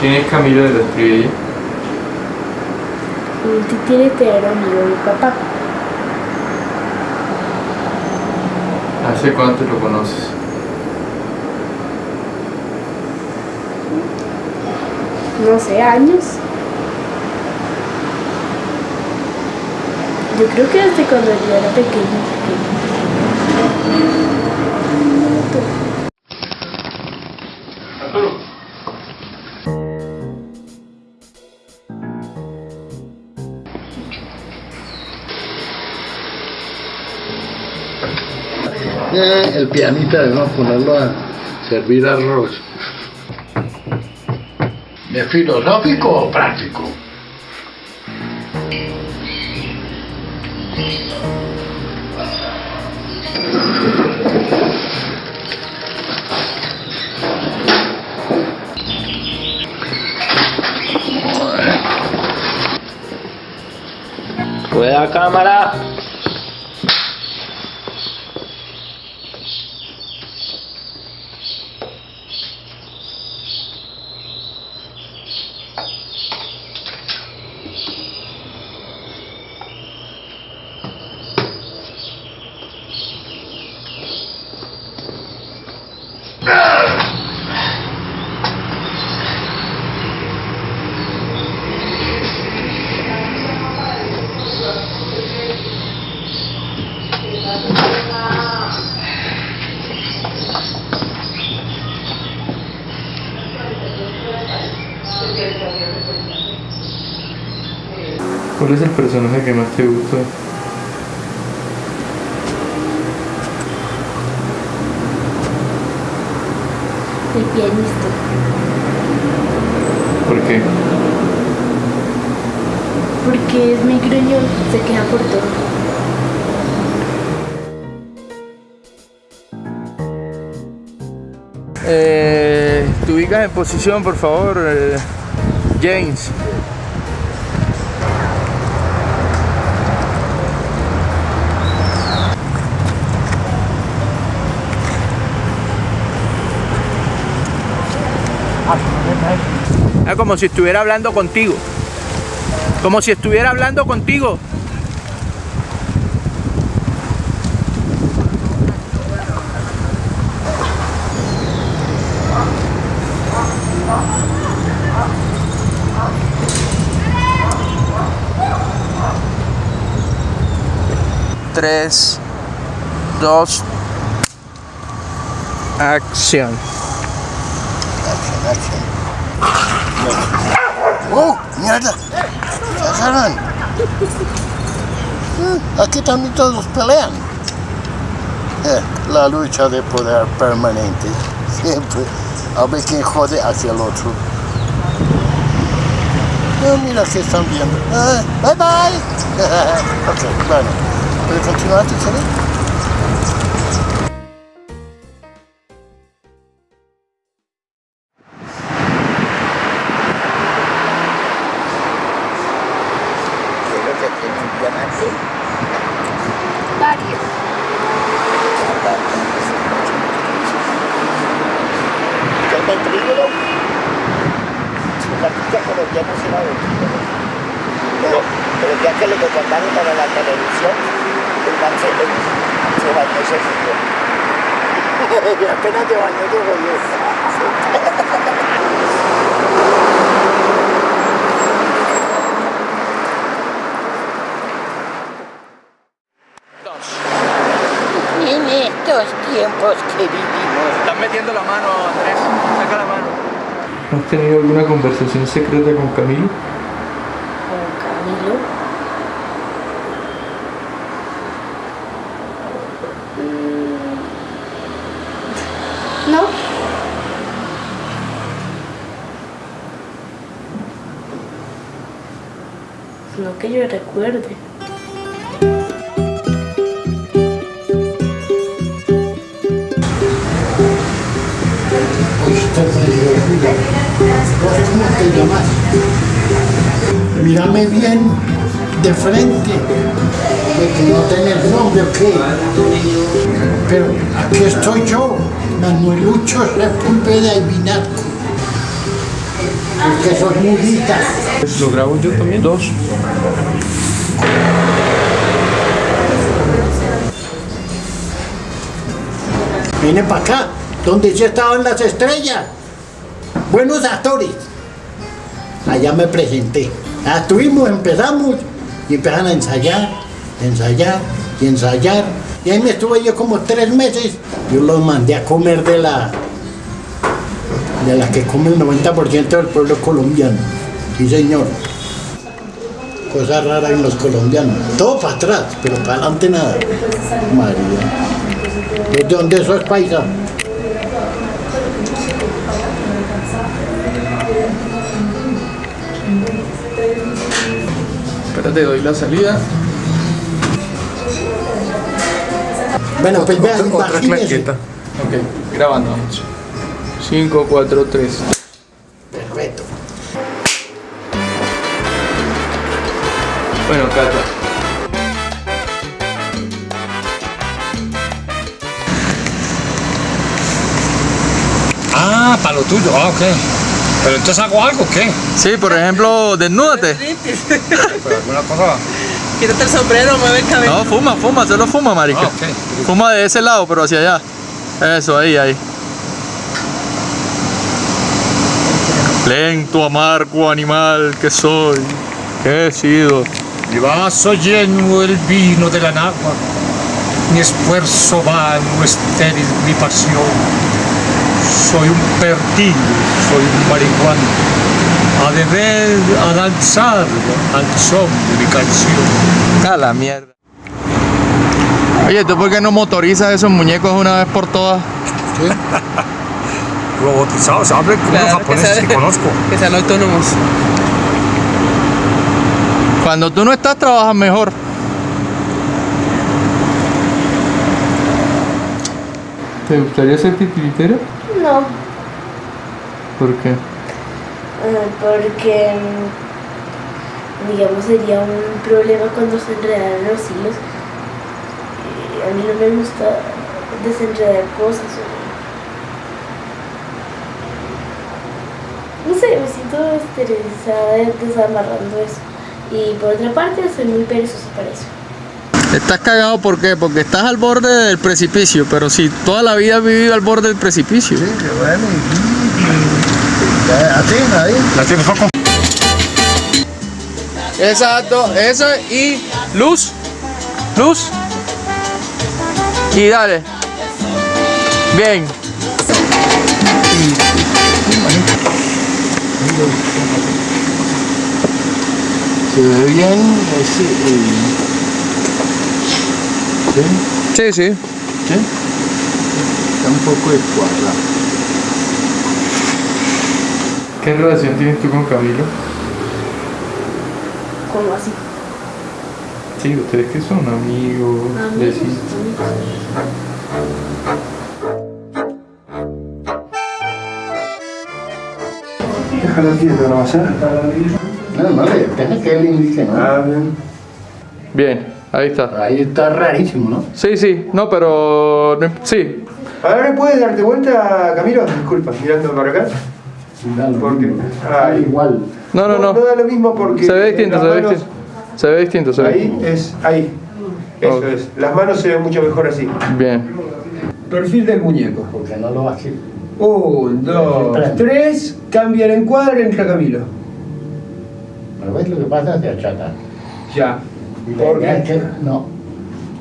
¿quién es Camilo de los? Un titiritero amigo de mi papá. ¿Hace cuánto lo conoces? No sé, años. Yo creo que desde cuando yo era pequeño. Eh, el pianista debemos ponerlo a servir arroz. ¿De filosófico o práctico? la cámara. ¿Cuál es el personaje que más te gusta? El pianista. ¿Por qué? Porque es muy gruñón, se queja por todo. Eh, te ubicas en posición, por favor, eh, James. Es como si estuviera hablando contigo. Como si estuviera hablando contigo. Tres, dos, acción. ¡Oh, mierda! ¡Cazaron! Mm, Aquí también todos pelean. Eh, la lucha de poder permanente. Siempre. A ver quién jode hacia el otro. Ah, mira que están viendo. Ah, bye bye. ok, bueno. ¿Puede continuar, Tiffany? Apenas te bañó, te jodió. En estos tiempos que vivimos. Estás metiendo la mano, Andrés. Saca la mano. ¿Has tenido alguna conversación secreta con Camilo? Con Camilo. Mm. No. No que yo recuerde. ¿Cómo te llamas? Mírame bien. de frente, de que no tener nombre o qué. Pero aquí estoy yo, Manuelucho Sepúlveda y Vinasco. El que soy mudita. Lo grabo yo también. Dos. Vine para acá, donde ya estaban las estrellas. Buenos actores. Allá me presenté. Estuvimos, empezamos y empezaron a ensayar, ensayar y ensayar. Y ahí me estuve yo como tres meses. Yo los mandé a comer de la de la que come el 90% del pueblo colombiano. Sí, señor. Cosa rara en los colombianos. Todo para atrás, pero para adelante nada. María. ¿De dónde sos paisa? Espérate, doy la salida. Bueno, pues vean, Otra. Ok, grabando. 5, 4, 3. Perfecto. Bueno, Cata. Lo tuyo, ah, ok. Pero entonces hago algo, o ¿qué? Sí, por ejemplo, desnúdate. Pero alguna cosa. Quítate el sombrero, mueve el cabello. No, fuma, fuma, solo fuma, marica. Ah. Fuma de ese lado, pero hacia allá. Eso, ahí, ahí. Lento, amargo animal que soy, que he sido. Mi vaso lleno el vino de la nagua. Mi esfuerzo vano, estéril mi pasión. Soy un perdido, soy un marihuana. A beber, a danzar al son de mi canción. A la mierda. Oye, ¿tú por qué no motorizas esos muñecos una vez por todas? Robotizados, hablen con los Claro, que japoneses sean- que conozco. Que sean autónomos. Cuando tú no estás, trabajas mejor. ¿Te gustaría ser titiritera? No, ¿Por qué? eh, porque mm, digamos sería un problema cuando se enredaran los hilos. Eh, a mí no me gusta desenredar cosas. No sé, me siento esterilizada desamarrando eso. Y por otra parte, soy muy perezosa para eso. Estás cagado, ¿por qué? Porque estás al borde del precipicio, pero si toda la vida has vivido al borde del precipicio. Así, ahí. Tienes poco. Exacto, eso y luz, luz y dale. Bien. Se ve bien ese. eh, ¿sí? Sí, sí. ¿Sí? Está un poco descuadrado. ¿Qué relación tienes tú con Camilo? ¿Cómo así? Sí, ustedes que son amigos, Amigos, vecinos. amigos. Déjalo quieto, no va a ser. No, no deja que él indique, ¿no? Ah, bien. Bien, ahí está. Ahí está rarísimo, ¿no? Sí, sí, no, pero sí. Ahora puedes darte vuelta, Camilo. Disculpa, mirando para acá. Da lo ¿Por qué? mismo. Ah, igual. No, no, no. No da lo mismo porque. Se ve distinto, se ve distinto. Se ve distinto, se ve Ahí es, ahí. Eso es. Las manos se ven mucho mejor así. Bien. Perfil del muñeco. Porque no lo hace. Un, dos, tres. Cambia el encuadre, entra Camilo. Pero ves lo que pasa, se achata. Ya. Y la ¿Por idea qué? es que no.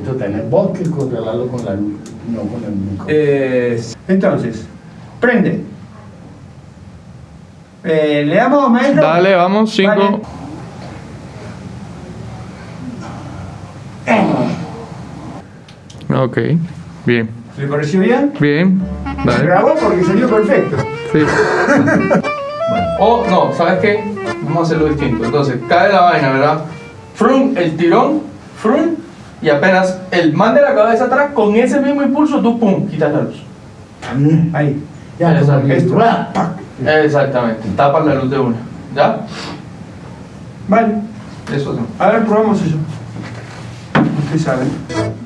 Esto tener vos que controlarlo con la luz, no con el micro. Eh, entonces, prende. Eh, ¿Le damos, maestro? Dale, vamos, 5. Ok. Bien. ¿Le pareció bien? Bien. Se Dale. grabó porque salió perfecto. Sí. O no, ¿sabes qué? Vamos a hacerlo distinto. Entonces, cae la vaina, ¿verdad? Frum, el tirón, frum, y apenas el man de la cabeza atrás, con ese mismo impulso, tú pum, quitas la luz. Ahí. Ya. ¡Ra! ¡Pac! Exactamente, tapas la luz de una. ¿Ya? Vale. Eso no. A ver, probamos eso. Usted sabe.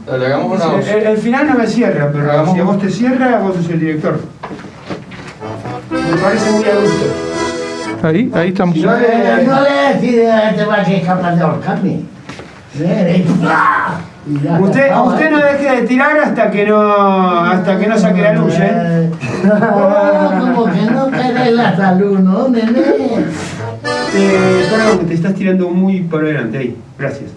Dale, hagamos una voz. El, el final no me cierra, pero Hagamos- si a vos te cierra, vos sos el director. Me parece muy adulto. Ahí, ahí estamos. Si no le- No le decís a este va que es capaz de ahorcarme. Usted, usted no deje de tirar hasta que no, hasta que no saque la luz, ¿eh? No, como que no querés la salud, ¿no, nene? Eh, perdón, que te estás tirando muy por delante ahí. Gracias.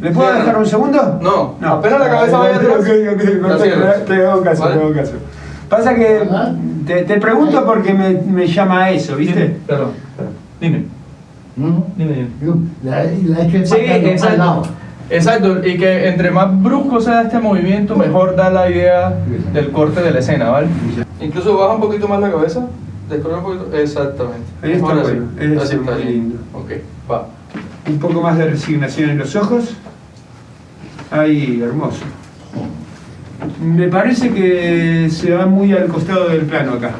¿Me puedo dejar no. un segundo? No, apenas la cabeza vaya atrás, Ok, ok, perfecto, te hago caso, te hago caso. Pasa que. Te, te pregunto porque me, me llama a eso, ¿viste? Dime, Perdón, perdón. Dime, ¿Mm? dime, dime. La, la he hecho Sí, exacto. Exacto, y que entre más brusco sea este movimiento, mejor da la idea del corte de la escena, ¿vale? Incluso baja un poquito más la cabeza, descorre un poquito. Exactamente. Ahí está Ahora bueno, Así está muy lindo. Ok, va. Un poco más de resignación en los ojos. Ahí, hermoso. Me parece que se va muy al costado del plano acá.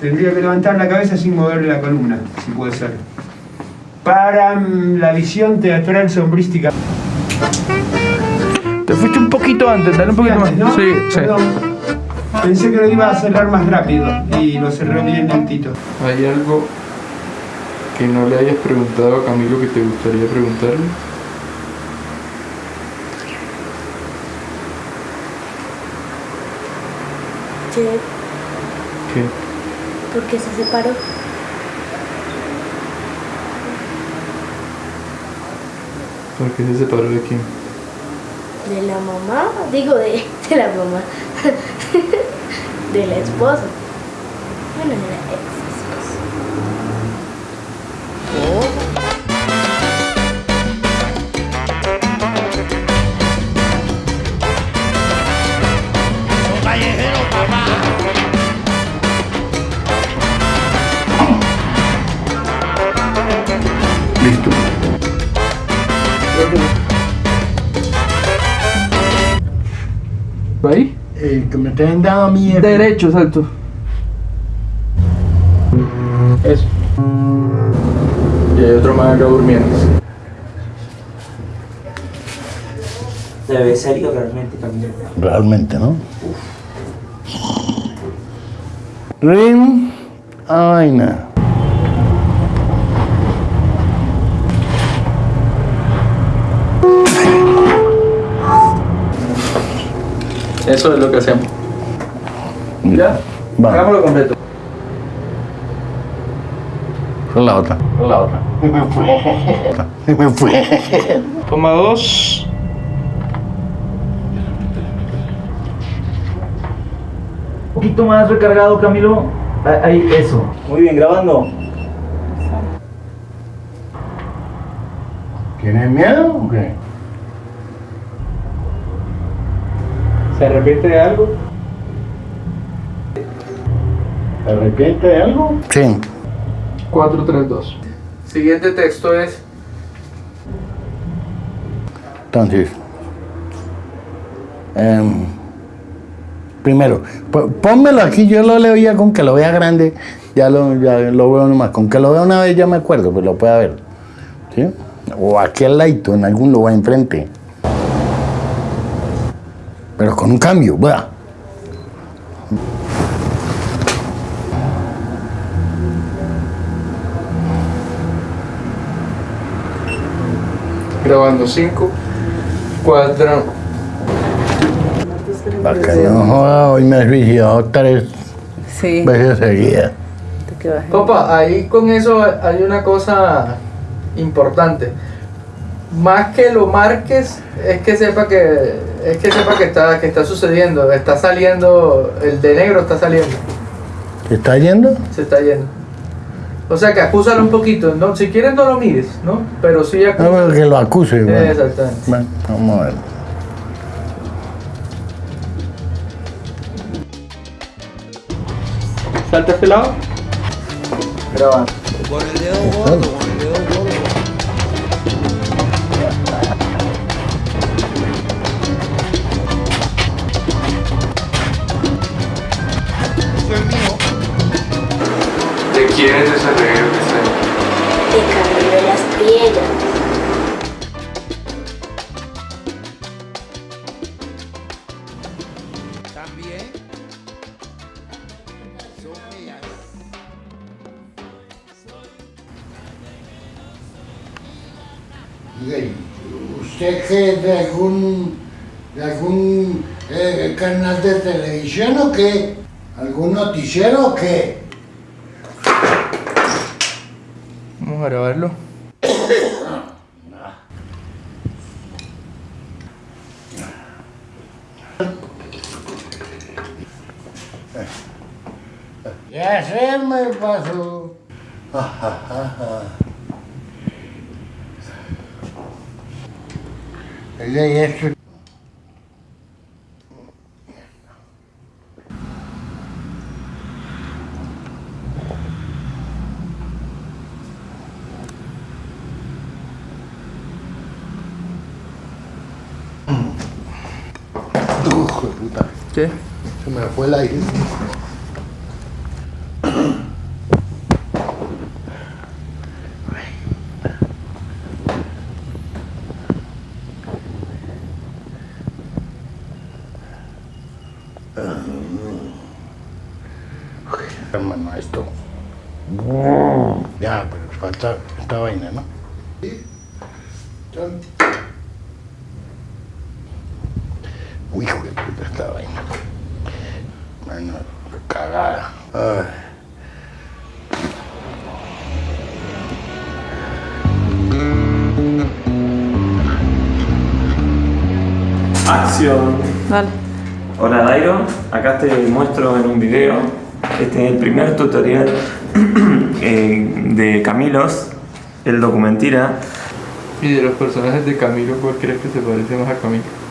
Tendría que levantar la cabeza sin mover la columna, si puede ser. Para mm, la visión teatral sombrística. Te fuiste un poquito antes, dale un poquito más. ¿no? Sí, sí. Perdón. Pensé que lo iba a cerrar más rápido y lo cerré bien lentito. ¿Hay algo que no le hayas preguntado a Camilo que te gustaría preguntarle? ¿Qué? ¿por qué se separó? ¿Por qué se separó de quién? ¿De la mamá? Digo, de, de la mamá. de la esposa. Ahí? El que me traen dado a mí Derecho, exacto. Eso. Y hay otro más acá durmiendo. Se ve serio realmente, Camilo. Realmente, ¿no? Rin. Ay, no. Eso es lo que hacemos. ¿Ya? Va. Hagámoslo completo. Con la otra. Con la otra. Me fue. Me fue. Toma dos. Un poquito más recargado, Camilo. Ahí, eso. Muy bien, grabando. ¿Tienes miedo o qué? ¿Se arrepiente de algo? ¿Te arrepientes de algo? Sí. 4, 3, 2. Siguiente texto es. Entonces, em, primero, pónmelo aquí, yo lo leo ya con que lo vea grande, ya lo, ya lo veo nomás. Con que lo vea una vez ya me acuerdo, pues lo pueda ver. ¿Sí? O aquí al ladito, en algún lugar enfrente. Pero con un cambio, ¿verdad? Grabando 5, 4. Para que no joda, hoy me he suicidado tres Sí, veces seguidas. te quedas ahí. Papá, ahí con eso hay una cosa importante. Más que lo marques, es que sepa que es que sepa que está que está sucediendo, está saliendo el de negro está saliendo, ¿Se está yendo? se está yendo. O sea que acúsalo un poquito, no, si quieres no lo mires, ¿no? Pero sí No, acúsalo. pero que lo acuse. bueno. Exactamente. Bueno, vamos a ver. Salta a este lado. Grabando. ¿De quién es ese televisión o qué? ¿Algún noticiero o qué? Vamos a grabarlo. Ya se me pasó. Oiga, ¿y Hijo de puta, ¿Qué? se me fue el aire. Hermano, esto. Ya, pero falta esta vaina, ¿no? Sí. Son- Uy, hijo de puta esta vaina. Bueno, cagada. Ay. Acción. Dale. Hola Dairo, acá te muestro en un video. Este es el primer tutorial eh, de Camilos, el documentira. Y de los personajes de Camilo, ¿cuál crees que se parece más a Camilo?